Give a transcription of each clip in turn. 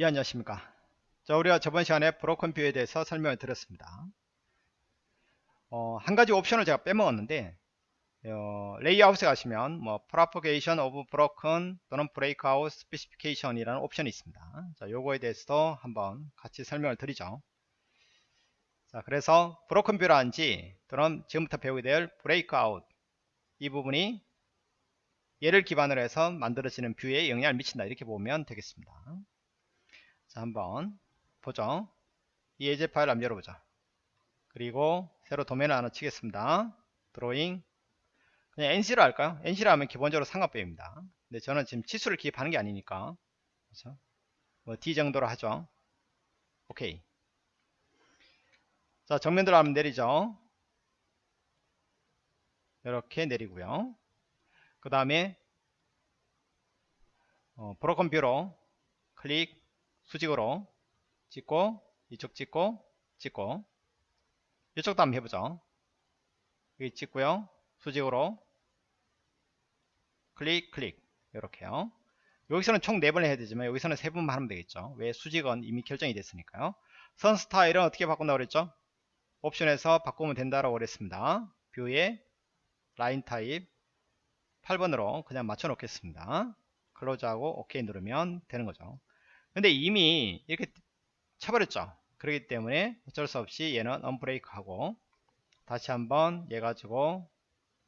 예 안녕하십니까? 자 우리가 저번 시간에 broken view에 대해서 설명을 드렸습니다. 어, 한 가지 옵션을 제가 빼먹었는데 어, 레이아웃에 가시면 뭐 propagation of broken 또는 breakout specification 이라는 옵션이 있습니다. 자 요거에 대해서도 한번 같이 설명을 드리죠. 자 그래서 broken view라든지 또는 지금부터 배우게 될 breakout 이 부분이 얘를 기반으로 해서 만들어지는 뷰에 영향을 미친다. 이렇게 보면 되겠습니다 자 한번 보죠 이 예제 파일 한번 열어보자. 그리고 새로 도면을 하나 치겠습니다. 드로잉. 그냥 NC로 할까요? NC로 하면 기본적으로 삼각배입니다. 근데 저는 지금 치수를 기입하는 게 아니니까. 그렇죠? 뭐 D 정도로 하죠. 오케이. 자 정면으로 하면 내리죠. 이렇게 내리고요. 그 다음에 어, broken view로 클릭 수직으로 찍고 이쪽 찍고 찍고. 이쪽도 한번 해보죠. 여기 찍고요. 수직으로. 클릭 클릭. 이렇게요. 여기서는 총 4번 해야 되지만 여기서는 3번만 하면 되겠죠. 왜 수직은 이미 결정이 됐으니까요. 선 스타일은 어떻게 바꾼다고 그랬죠? 옵션에서 바꾸면 된다라고 그랬습니다. view에 line type 8번으로 그냥 맞춰 놓겠습니다. close하고 OK 누르면 되는 거죠 근데 이미 이렇게 쳐버렸죠. 그렇기 때문에 어쩔 수 없이 얘는 unbreak 하고 다시 한번 얘 가지고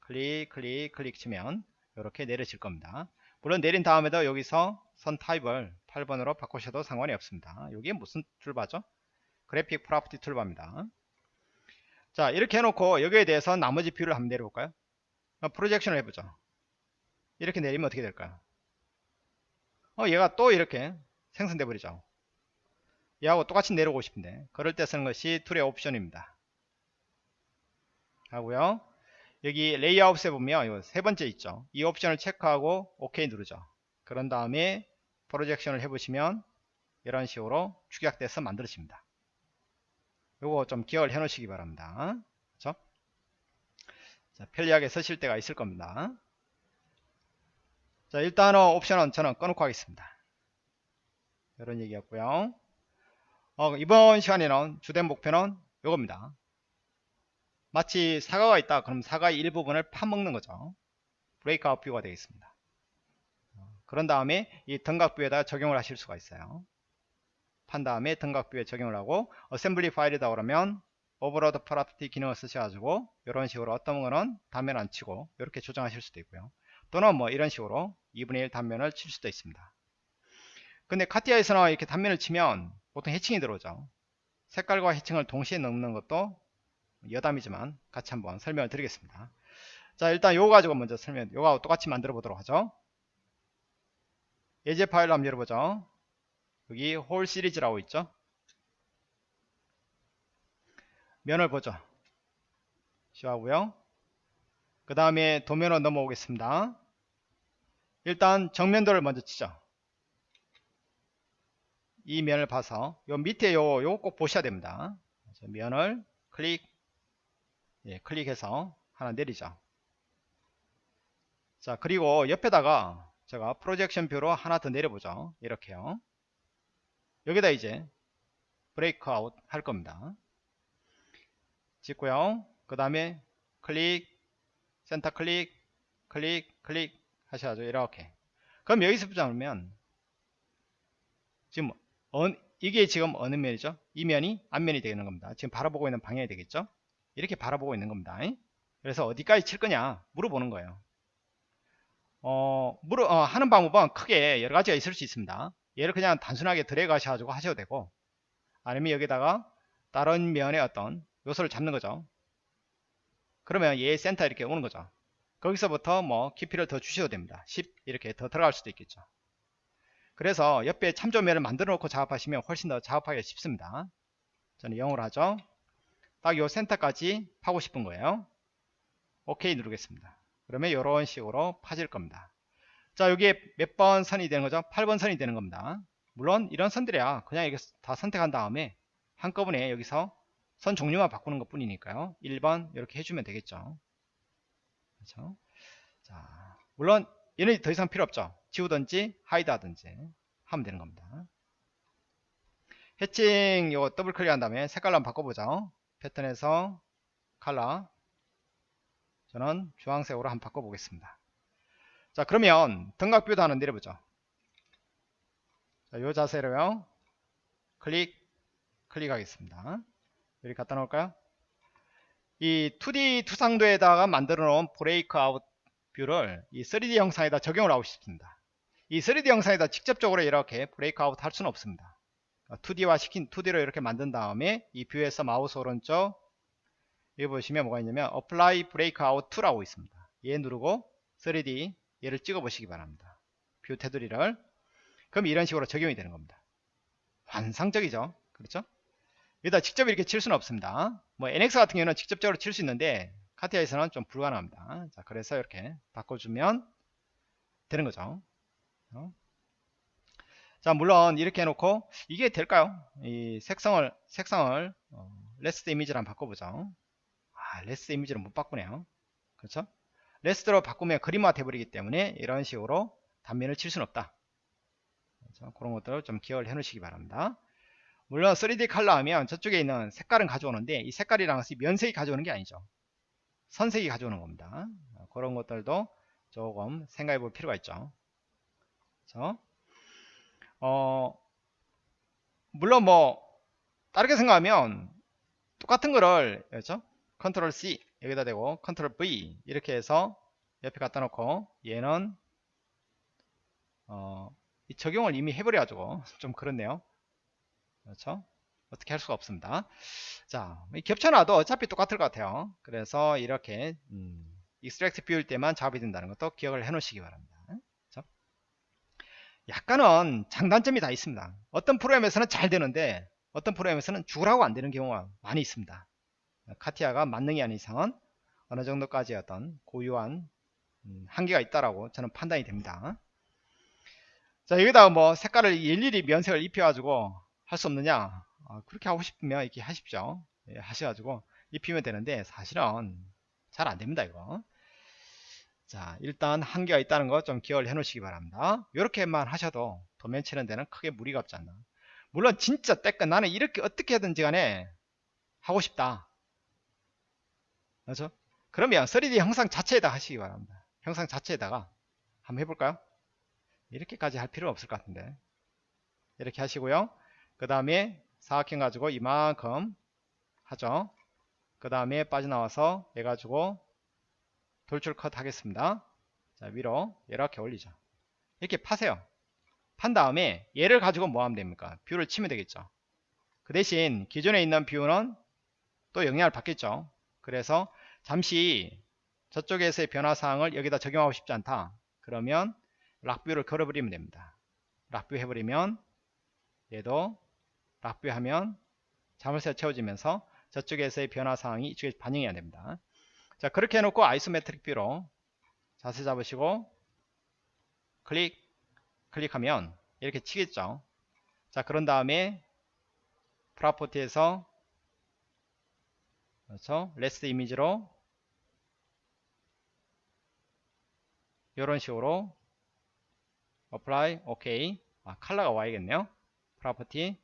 클릭 클릭 클릭 치면 이렇게 내려질 겁니다. 물론 내린 다음에도 여기서 선 타입을 8번으로 바꾸셔도 상관이 없습니다. 여기에 무슨 toolbar죠? graphic property toolbar입니다. 자 이렇게 해놓고 여기에 대해서 나머지 view를 한번 내려볼까요? projection을 해보죠. 이렇게 내리면 어떻게 될까요? 어 얘가 또 이렇게 생성돼 버리죠. 얘하고 똑같이 내려오고 싶은데 그럴 때 쓰는 것이 tool의 옵션입니다. 하고요. 여기 레이아웃에 보면 세 번째 있죠. 이 옵션을 체크하고 OK 누르죠. 그런 다음에 프로젝션을 해보시면 이런 식으로 축약돼서 만들어집니다. 요거 좀 기억을 해 놓으시기 바랍니다. 그렇죠? 자, 편리하게 쓰실 때가 있을 겁니다. 자 일단은 옵션은 저는 꺼놓고 하겠습니다 이런 얘기였고요. 어, 이번 시간에는 주된 목표는 이겁니다. 마치 사과가 있다. 그럼 사과의 일부분을 파먹는 거죠. breakout view가 되겠습니다. 어, 그런 다음에 이 등각view에다 적용을 하실 수가 있어요. 판 다음에 등각view에 적용을 하고 assembly 파일이다 그러면 overload property 기능을 쓰셔가지고 이런 식으로 어떤 거는 단면 안 치고 이렇게 조정하실 수도 있고요. 또는 뭐 이런 식으로 2분의 1 단면을 칠 수도 있습니다 근데 카티아에서는 이렇게 단면을 치면 보통 hatching이 들어오죠. 색깔과 hatching을 동시에 넣는 것도 여담이지만 같이 한번 설명을 드리겠습니다. 자 일단 요거 가지고 먼저 설명 요거하고 똑같이 만들어 보도록 하죠. 예제 파일로 한번 열어보죠. 여기 홀 시리즈라고 있죠? 면을 보죠. 쉬하고요. 그 다음에 도면으로 넘어오겠습니다. 일단 정면도를 먼저 치죠 이 면을 봐서 요 밑에 요요꼭 보셔야 됩니다. 면을 클릭 예, 클릭해서 하나 내리죠. 자 그리고 옆에다가 제가 projection view로 하나 더 내려보죠. 이렇게요. 여기다 이제 breakout 할 겁니다. 찍고요. 그 다음에 클릭 센터 클릭 클릭 클릭 하셔야죠. 이렇게 그럼 여기서 보자면 지금 어, 이게 지금 어느 면이죠? 이 면이 앞면이 되는 겁니다. 지금 바라보고 있는 방향이 되겠죠? 이렇게 바라보고 있는 겁니다. 그래서 어디까지 칠 거냐 물어보는 거예요. 어, 물어, 어, 하는 방법은 크게 여러 가지가 있을 수 있습니다. 얘를 그냥 단순하게 드래그 하셔가지고 하셔도 되고 아니면 여기다가 다른 면의 어떤 요소를 잡는 거죠. 그러면 얘 센터 이렇게 오는 거죠. 거기서부터 뭐 깊이를 더 주셔도 됩니다. 10 이렇게 더 들어갈 수도 있겠죠. 그래서 옆에 참조면을 만들어 놓고 작업하시면 훨씬 더 작업하기가 쉽습니다. 저는 0으로 하죠. 딱 요 센터까지 파고 싶은 거예요. OK 누르겠습니다. 그러면 이런 식으로 파질 겁니다. 자 여기에 몇 번 선이 되는 거죠? 8번 선이 되는 겁니다. 물론 이런 선들이야. 그냥 이게 다 선택한 다음에 한꺼번에 여기서 선 종류만 바꾸는 것 뿐이니까요. 1번 이렇게 해주면 되겠죠. 그렇죠? 자 물론 얘는 더 이상 필요 없죠 지우든지 hide 하든지 하면 되는 겁니다. 해칭 이거 더블 클릭한 다음에 색깔로 한번 바꿔보죠. 패턴에서 칼라 저는 주황색으로 한번 바꿔보겠습니다. 자 그러면 등각view도 하나 내려보죠. 자, 요 자세로요. 클릭 클릭하겠습니다. 여기 갖다 놓을까요? 이 2D 투상도에다가 만들어 놓은 break out view를 이 3D 영상에다 적용을 하고 싶습니다 이 3D 영상에다 직접적으로 이렇게 break out 할 수는 없습니다. 2D화 시킨 2D로 이렇게 만든 다음에 이 view에서 마우스 오른쪽 여기 보시면 뭐가 있냐면 apply break out to라고 있습니다. 얘 누르고 3D 얘를 찍어 보시기 바랍니다. view 테두리를. 그럼 이런 식으로 적용이 되는 겁니다. 환상적이죠? 그렇죠? 여기다 직접 이렇게 칠 수는 없습니다. 뭐 NX 같은 경우는 직접적으로 칠 수 있는데 카티아에서는 좀 불가능합니다. 자 그래서 이렇게 바꿔주면 되는 거죠 어? 자 물론 이렇게 해놓고 이게 될까요? 이 색상을 색상을 어, raster 이미지를 한번 바꿔보죠. 아 raster 이미지를 못 바꾸네요. 그렇죠? raster로 바꾸면 그림화 돼버리기 때문에 이런 식으로 단면을 칠 수는 없다. 그렇죠? 그런 것들을 좀 기억을 해 놓으시기 바랍니다. 물론 3D 컬러 하면 저쪽에 있는 색깔은 가져오는데 이 색깔이랑 같이 면색이 가져오는 게 아니죠. 선색이 가져오는 겁니다. 그런 것들도 조금 생각해 볼 필요가 있죠 그렇죠? 어, 물론 뭐 다르게 생각하면 똑같은 거를 그렇죠? 컨트롤 C 여기다 대고 컨트롤 V 이렇게 해서 옆에 갖다 놓고 얘는 어, 이 적용을 이미 해버려 가지고 좀 그렇네요 그렇죠 어떻게 할 수가 없습니다 자 겹쳐놔도 어차피 똑같을 것 같아요 그래서 이렇게 음, exact view일 때만 작업이 된다는 것도 기억을 해 놓으시기 바랍니다? 약간은 장단점이 다 있습니다. 어떤 프로그램에서는 잘 되는데 어떤 프로그램에서는 죽으라고 안 되는 경우가 많이 있습니다. 카티아가 만능이 아닌 이상은 어느 정도까지 어떤 고유한 음, 한계가 있다라고 저는 판단이 됩니다. 자 여기다가 뭐 색깔을 일일이 면색을 입혀 가지고 할 수 없느냐? 어, 그렇게 하고 싶으면 이렇게 하십시오. 예, 하셔가지고 입히면 되는데 사실은 잘 안됩니다 이거 자 일단 한계가 있다는 거 좀 기억을 해 놓으시기 바랍니다. 이렇게만 하셔도 도면 치는 데는 크게 무리가 없지 않나. 물론 진짜 때끝 나는 이렇게 어떻게 하든지 간에 하고 싶다. 그렇죠? 그러면 3D 형상 자체에다 하시기 바랍니다. 형상 자체에다가 한번 해볼까요? 이렇게까지 할 필요는 없을 것 같은데. 이렇게 하시고요. 그 다음에 사각형 가지고 이만큼 하죠. 그 다음에 빠져나와서 얘 가지고 돌출 컷 하겠습니다. 자 위로 이렇게 올리죠. 이렇게 파세요. 판 다음에 얘를 가지고 뭐 하면 됩니까? view를 치면 되겠죠. 그 대신 기존에 있는 view는 또 영향을 받겠죠. 그래서 잠시 저쪽에서의 변화사항을 여기다 적용하고 싶지 않다. 그러면 lock view를 걸어버리면 됩니다. lock view 해버리면 얘도 lock view 하면 자물쇠가 채워지면서 저쪽에서의 변화사항이 이쪽에 반영이 안됩니다 자 그렇게 해놓고 isometric view로 자세 잡으시고 클릭 클릭하면 이렇게 치겠죠. 자 그런 다음에 property에서 그렇죠? raster 이미지로 이런 식으로 apply OK 아, 컬러가 와야겠네요. property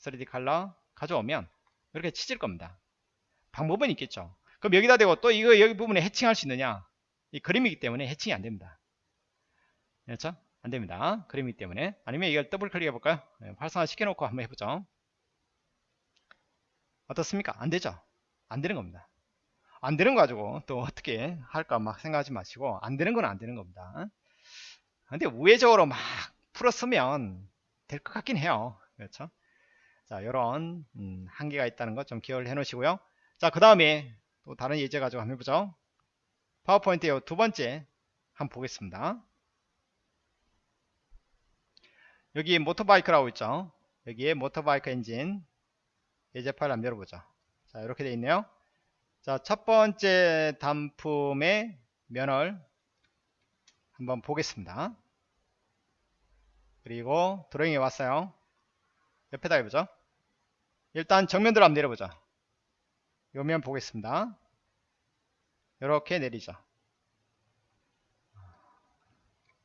3D 컬러 가져오면 이렇게 치질 겁니다. 방법은 있겠죠 그럼 여기다 대고 또 이거 여기 부분에 해칭할 수 있느냐? 이 그림이기 때문에 해칭이 안 됩니다. 그렇죠? 안 됩니다. 그림이기 때문에. 아니면 이걸 더블 클릭 해 볼까요? 네, 활성화 시켜놓고 한번 해보죠. 어떻습니까? 안 되죠? 안 되는 겁니다. 안 되는 거 가지고 또 어떻게 할까 막 생각하지 마시고 안 되는 건 안 되는 겁니다. 근데 우회적으로 막 풀었으면 될 것 같긴 해요. 그렇죠? 자 이런 음, 한계가 있다는 것좀 기억을 해 놓으시고요. 자 그 다음에 또 다른 예제 가지고 한번 해보죠. 파워포인트의 두 번째 한번 보겠습니다. 여기 motorbike라고 있죠? 여기에 motorbike 엔진 예제 파일 한번 열어보죠. 자 이렇게 되어 있네요. 자 첫 번째 단품의 면을 한번 보겠습니다. 그리고 드로잉에 왔어요. 옆에다 해보죠. 일단 정면으로 한번 내려보자 요면 보겠습니다. 이렇게 내리죠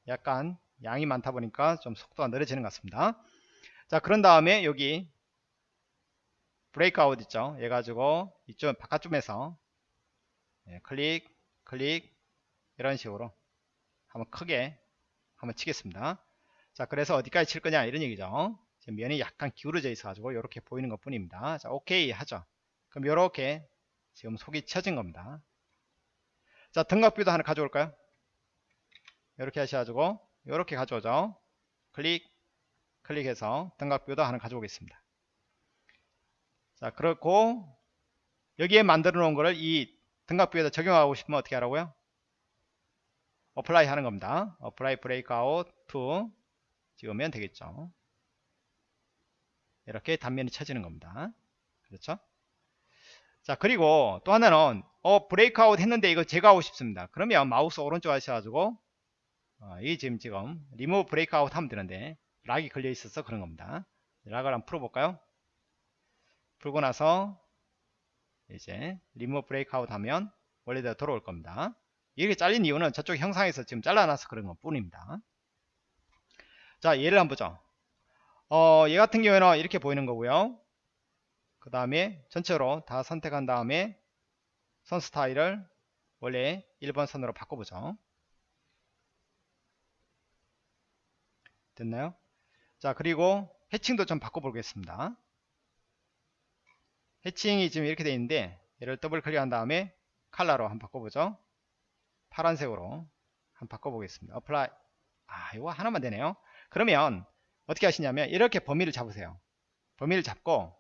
약간 양이 많다 보니까 좀 속도가 느려지는 것 같습니다. 자 그런 다음에 여기 브레이크아웃 있죠? 얘 가지고 이쪽 바깥쪽에서 예, 클릭 클릭 이런 식으로 한번 크게 한번 치겠습니다. 자 그래서 어디까지 칠 거냐? 이런 얘기죠. 지금 면이 약간 기울어져 있어 가지고 이렇게 보이는 것 뿐입니다. 자 오케이 하죠 그럼 이렇게 지금 속이 쳐진 겁니다. 자 등각뷰도 하나 가져올까요? 이렇게 하셔가지고 이렇게 가져오죠. 클릭 클릭해서 등각뷰도 하나 가져오겠습니다. 자 그렇고 여기에 만들어 놓은 거를 이 등각view에다 적용하고 싶으면 어떻게 하라고요? apply 하는 겁니다. apply break out to 찍으면 되겠죠. 이렇게 단면이 쳐지는 겁니다. 그렇죠 자 그리고 또 하나는 어 break out 했는데 이거 제거하고 싶습니다. 그러면 마우스 오른쪽 하셔가지고 어, 이 지금 지금 리무브 브레이크아웃 하면 되는데 lock이 걸려 있어서 그런 겁니다. lock을 한번 풀어볼까요? 풀고 나서 이제 리무브 브레이크아웃 하면 원래대로 돌아올 겁니다. 이렇게 잘린 이유는 저쪽 형상에서 지금 잘라놔서 그런 것 뿐입니다. 자 얘를 한번 보죠. 어, 얘 같은 경우에는 이렇게 보이는 거고요 그 다음에 전체로 다 선택한 다음에 선 스타일을 원래 1번 선으로 바꿔보죠. 됐나요? 자 그리고 해칭도 좀 바꿔보겠습니다. 해칭이 지금 이렇게 되어 있는데 얘를 더블 클릭한 다음에 칼라로 한번 바꿔보죠. 파란색으로 한번 바꿔보겠습니다. apply 아 이거 하나만 되네요. 그러면 어떻게 하시냐면 이렇게 범위를 잡으세요. 범위를 잡고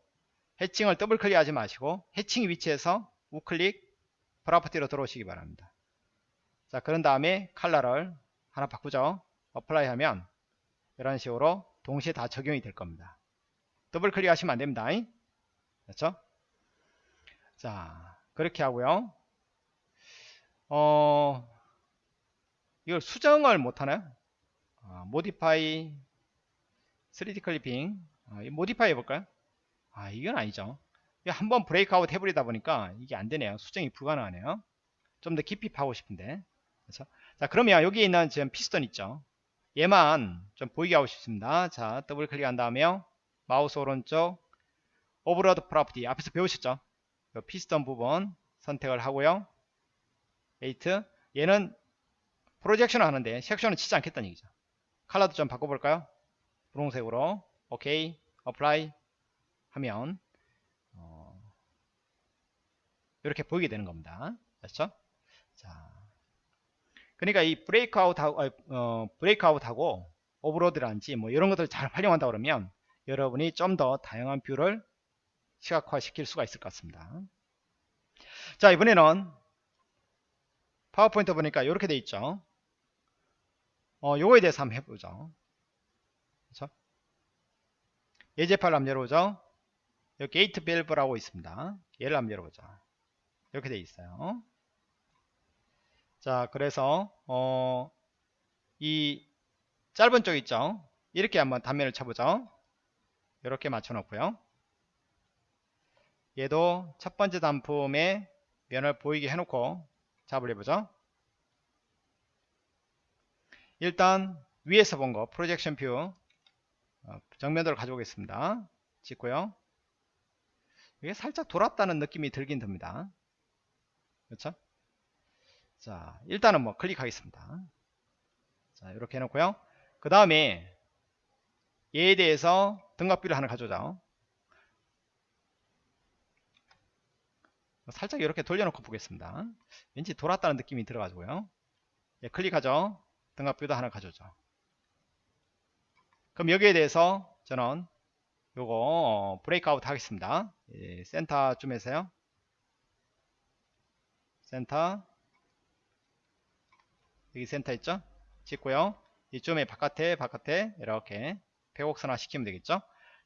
해칭을 더블 클릭하지 마시고 해칭 위치에서 우클릭 property로 들어오시기 바랍니다. 자 그런 다음에 칼라를 하나 바꾸죠. apply 하면 이런 식으로 동시에 다 적용이 될 겁니다. 더블 클릭 하시면 안됩니다. 그렇죠? 자 그렇게 하고요. 어 이걸 수정을 못하나요? 어, modify 3D clipping 어, modify 해볼까요 아 이건 아니죠. 한번 break out 해버리다 보니까 이게 안되네요. 수정이 불가능하네요. 좀 더 깊이 파고 싶은데. 그렇죠? 자 그러면 여기 있는 지금 피스톤 있죠? 얘만 좀 보이게 하고 싶습니다. 자 더블 클릭한 다음에 마우스 오른쪽 overload property 앞에서 배우셨죠? 피스톤 부분 선택을 하고요. edit. 얘는 projection 하는데 섹션은 치지 않겠다는 얘기죠. 컬러도 좀 바꿔볼까요? 분홍색으로. 오케이. apply 하면 어, 이렇게 보이게 되는 겁니다. 됐죠? 자, 그러니까 이 breakout하고 어, breakout하고 overload라든지 뭐 이런 것들을 잘 활용한다 그러면 여러분이 좀 더 다양한 view를 시각화 시킬 수가 있을 것 같습니다. 자 이번에는 파워포인트 보니까 이렇게 돼 있죠. 어, 요거에 대해서 한번 해보죠. 그렇죠? 예제 파일 한번 열어보죠. 여기 게이트 밸브라고 있습니다. 얘를 한번 열어보죠. 이렇게 돼 있어요. 자, 그래서 어, 이 짧은 쪽 있죠. 이렇게 한번 단면을 쳐보죠. 이렇게 맞춰놓고요. 얘도 첫 번째 단품의 면을 보이게 해놓고 작업을 해보죠. 일단 위에서 본 거 projection view 어, 정면도를 가져오겠습니다. 찍고요. 이게 살짝 돌았다는 느낌이 들긴 듭니다. 그렇죠? 자, 일단은 뭐 클릭하겠습니다. 자, 이렇게 해놓고요. 그 다음에 얘에 대해서 등각view를 하나 가져오자. 살짝 이렇게 돌려놓고 보겠습니다. 왠지 돌았다는 느낌이 들어가지고요. 예, 클릭하죠. 등각view도 하나 가져오죠. 그럼 여기에 대해서 저는 요거 어, breakout 하겠습니다. 예, 센터쯤에서요. 센터. 여기 센터 있죠? 찍고요. 이쯤에 바깥에 바깥에 이렇게 폐곡선화 시키면 되겠죠?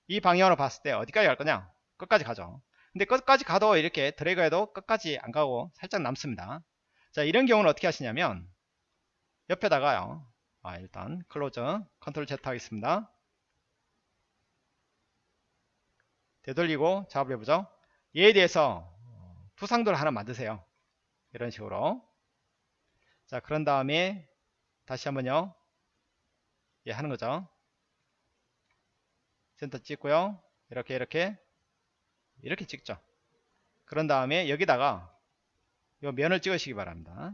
이 방향으로 봤을 때 어디까지 갈 거냐? 끝까지 가죠. 근데 끝까지 가도 이렇게 드래그 해도 끝까지 안 가고 살짝 남습니다. 자 이런 경우는 어떻게 하시냐면 옆에다가요. 아 일단 close 컨트롤 Z 하겠습니다 되돌리고 작업을 해보죠. 얘에 대해서 투상도를 하나 만드세요. 이런 식으로. 자, 그런 다음에 다시 한번요. 예, 하는 거죠. 센터 찍고요. 이렇게 이렇게 이렇게 찍죠 그런 다음에 여기다가 요 면을 찍으시기 바랍니다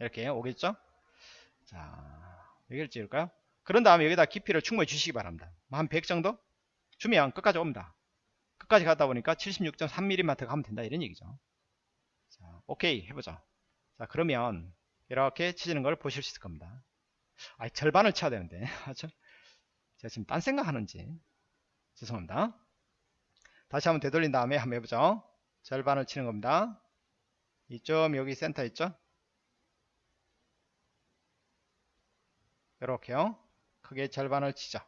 이렇게 오겠죠 자 여기를 찍을까요 그런 다음에 여기다 깊이를 충분히 주시기 바랍니다. 뭐한 100 정도? 주면 끝까지 옵니다. 끝까지 가다 보니까 76.3mm 가면 된다. 이런 얘기죠. 자 오케이. 해보죠 자 그러면 이렇게 치지는 걸 보실 수 있을 겁니다. 아 절반을 쳐야 되는데. 제가 지금 딴 생각 하는지. 죄송합니다. 다시 한번 되돌린 다음에 한번 해보죠. 절반을 치는 겁니다. 이점 여기 센터 있죠? 이렇게요 크게 절반을 치죠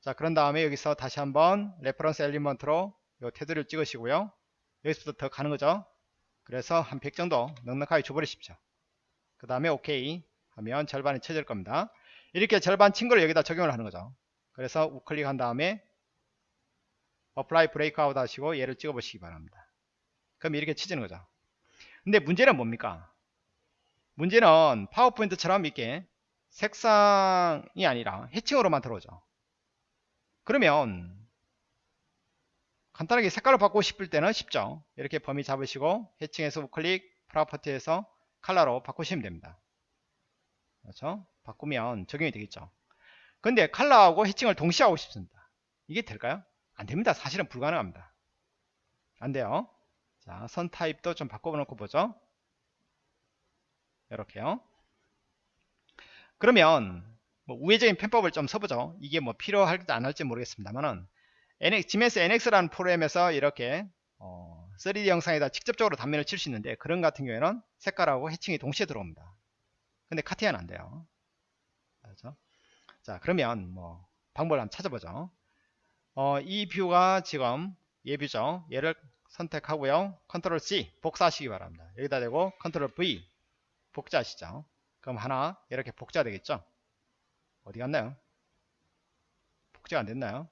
자 그런 다음에 여기서 다시 한번 reference element로 요 테두리를 찍으시고요. 여기서부터 더 가는 거죠. 그래서 한 100 정도 넉넉하게 줘버리십시오. 그 다음에 오케이 하면 절반이 쳐질 겁니다. 이렇게 절반 친 걸 여기다 적용을 하는 거죠. 그래서 우클릭 한 다음에 apply breakout 하시고 얘를 찍어 보시기 바랍니다. 그럼 이렇게 치지는 거죠. 근데 문제는 뭡니까? 문제는 파워포인트처럼 이렇게 색상이 아니라 해칭으로만 들어오죠. 그러면 간단하게 색깔을 바꾸고 싶을 때는 쉽죠. 이렇게 범위 잡으시고 해칭에서 우클릭 프로퍼티에서 컬러로 바꾸시면 됩니다. 그렇죠? 바꾸면 적용이 되겠죠. 근데 컬러하고 해칭을 동시에 하고 싶습니다. 이게 될까요? 안됩니다. 사실은 불가능합니다. 안돼요. 자선 타입도 좀 바꿔놓고 보죠. 이렇게요 그러면 뭐 우회적인 편법을 좀 써보죠. 이게 뭐 필요할지 안 할지 모르겠습니다만은 지멘스 NX라는 프로그램에서 이렇게 어, 3D 형상에다 직접적으로 단면을 칠 수 있는데 그런 같은 경우에는 색깔하고 hatching이 동시에 들어옵니다. 근데 카티아는 안 돼요. 그렇죠? 자 그러면 뭐 방법을 한번 찾아보죠. 어, 이 view가 지금 얘 view죠. 얘를 선택하고요. 컨트롤 C 복사하시기 바랍니다. 여기다 대고 컨트롤 V 복제하시죠 그럼 하나 이렇게 복제가 되겠죠? 어디 갔나요? 복제가 안 됐나요?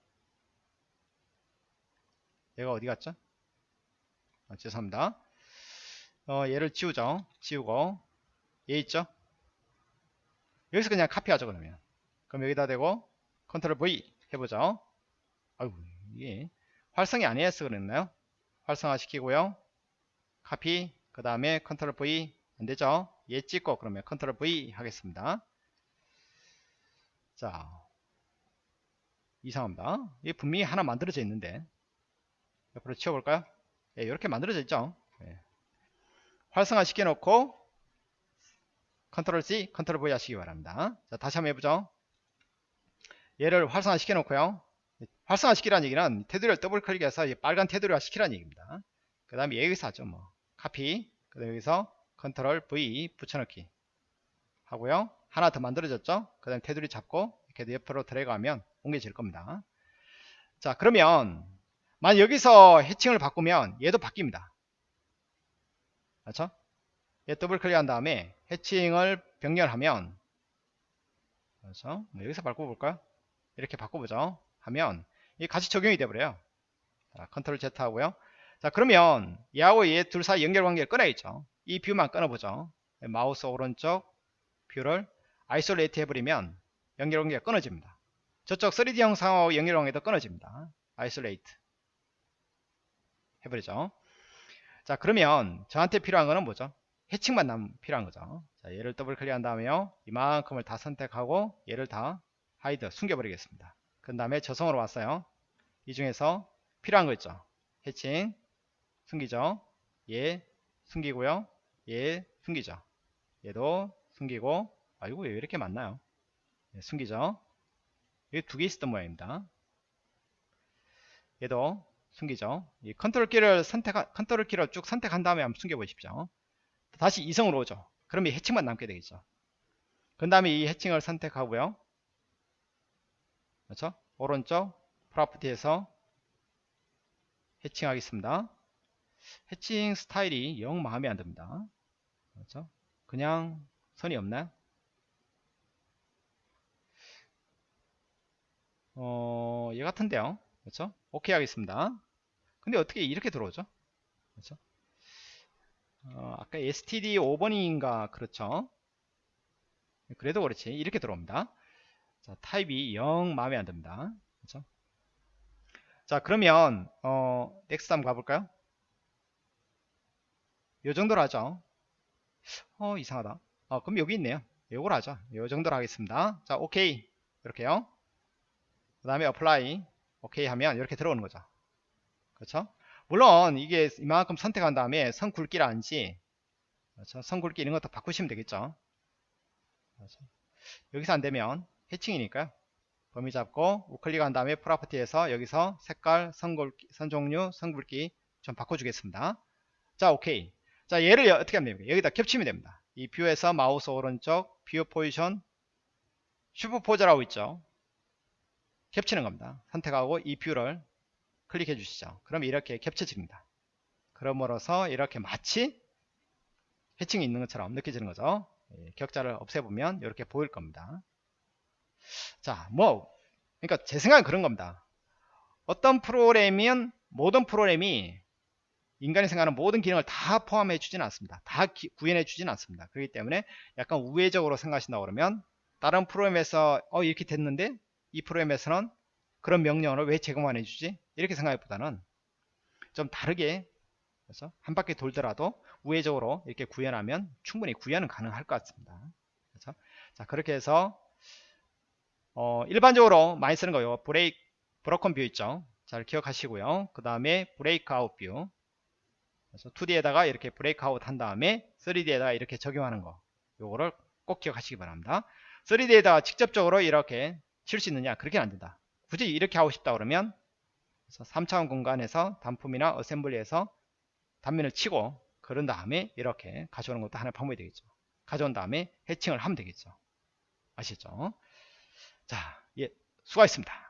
얘가 어디 갔죠? 아, 죄송합니다. 어, 얘를 지우죠. 지우고. 얘 있죠? 여기서 그냥 카피하죠 그러면. 그럼 여기다 대고 컨트롤 V 해보죠. 아이고 이게 활성이 아니어서 그랬나요? 활성화 시키고요. 카피 그 다음에 컨트롤 V 안되죠 얘 찍고 그러면 컨트롤 V 하겠습니다. 자 이상합니다. 이게 분명히 하나 만들어져 있는데 옆으로 치워볼까요? 예, 이렇게 만들어져 있죠? 예. 활성화 시켜 놓고 컨트롤 C 컨트롤 V 하시기 바랍니다. 자 다시 한번 해보죠. 얘를 활성화 시켜 놓고요. 활성화 시키라는 얘기는 테두리를 더블 클릭해서 빨간 테두리화 시키라는 얘기입니다. 그 다음에 여기서 하죠 뭐. 카피. 그 다음에 여기서 컨트롤 V 붙여넣기 하고요. 하나 더 만들어졌죠? 그 다음에 테두리 잡고 이렇게 옆으로 들어가면 옮겨질 겁니다. 자 그러면 만약 여기서 hatching을 바꾸면 얘도 바뀝니다. 그렇죠? 얘 더블 클릭한 다음에 hatching을 변경하면 그렇죠 뭐 여기서 바꿔볼까요? 이렇게 바꿔보죠. 하면 이게 같이 적용이 되버려요. 자, 컨트롤 Z 하고요. 자 그러면 얘하고 얘 둘 사이 연결관계를 끊어야죠 이 view만 끊어보죠. 마우스 오른쪽 view를 isolate 해버리면 연결관계가 끊어집니다. 저쪽 3D 형상하고 연결관계도 끊어집니다. isolate 해버리죠. 자 그러면 저한테 필요한 거는 뭐죠? hatching만 남 필요한 거죠. 자 얘를 더블 클릭한 다음에요. 이만큼을 다 선택하고 얘를 다 hide 숨겨버리겠습니다. 그 다음에 저성으로 왔어요. 이 중에서 필요한 거 있죠? hatching 숨기죠? 얘 숨기고요. 얘 숨기죠. 얘도 숨기고. 아이고 왜 이렇게 많나요? 예, 숨기죠. 여기 두 개 있었던 모양입니다. 얘도 숨기죠. 이 컨트롤 키를 선택 컨트롤 키를 쭉 선택한 다음에 한번 숨겨 보십시오. 다시 이성으로 오죠. 그러면 이 해칭만 남게 되겠죠. 그 다음에 이 해칭을 선택하고요. 그렇죠? 오른쪽 프로퍼티에서 해칭하겠습니다 해칭 스타일이 영 마음에 안 듭니다 그렇죠 그냥 선이 없나요 어, 얘 같은데요. 그렇죠? 오케이 하겠습니다. 근데 어떻게 이렇게 들어오죠? 그렇죠? 어, 아까 std 5번인가 그렇죠? 그래도 그렇지. 이렇게 들어옵니다. 자, 타입이 영 마음에 안 듭니다. 그렇죠? 자 그러면 어 next 한번 가볼까요 요 정도로 하죠. 어 이상하다. 어 그럼 여기 있네요. 요걸 하죠. 요 정도로 하겠습니다. 자 오케이. 이렇게요. 그 다음에 apply 오케이 하면 이렇게 들어오는 거죠. 그렇죠? 물론 이게 이만큼 선택한 다음에 선 굵기라든지 그렇죠? 선 굵기 이런 것도 바꾸시면 되겠죠. 그렇죠? 여기서 안되면 해칭이니까요. 범위 잡고 우클릭한 다음에 property에서 여기서 색깔, 선, 굵기, 선 종류, 선 굵기 좀 바꿔주겠습니다. 자 오케이 자 얘를 어떻게 하면 됩니까? 여기다 겹치면 됩니다. 이 view에서 마우스 오른쪽 view position superpose라고 있죠? 겹치는 겁니다. 선택하고 이 view를 클릭해 주시죠. 그럼 이렇게 겹쳐집니다. 그럼으로써 이렇게 마치 해칭이 있는 것처럼 느껴지는 거죠? 예, 격자를 없애보면 이렇게 보일 겁니다. 자, 뭐, 그러니까 제 생각은 그런 겁니다. 어떤 프로그램이면 모든 프로그램이 인간이 생각하는 모든 기능을 다 포함해 주지는 않습니다. 다 기, 구현해 주지는 않습니다. 그렇기 때문에 약간 우회적으로 생각하신다 그러면 다른 프로그램에서 어 이렇게 됐는데 이 프로그램에서는 그런 명령을 왜 제공 안 해주지? 이렇게 생각보다는 좀 다르게 그래서 한 바퀴 돌더라도 우회적으로 이렇게 구현하면 충분히 구현은 가능할 것 같습니다. 그렇죠? 자 그렇게 해서 어, 일반적으로 많이 쓰는 거요. break, broken view 있죠. 잘 기억하시고요. 그 다음에 break out view. 그래서 2D에다가 이렇게 break out 한 다음에 3D에다가 이렇게 적용하는 거. 요거를 꼭 기억하시기 바랍니다. 3D에다가 직접적으로 이렇게 칠 수 있느냐? 그렇게는 안 된다. 굳이 이렇게 하고 싶다 그러면 3차원 공간에서 단품이나 assembly에서 단면을 치고 그런 다음에 이렇게 가져오는 것도 하나의 방법이 되겠죠. 가져온 다음에 해칭을 하면 되겠죠. 아시죠? 자, 예, 수고하셨습니다.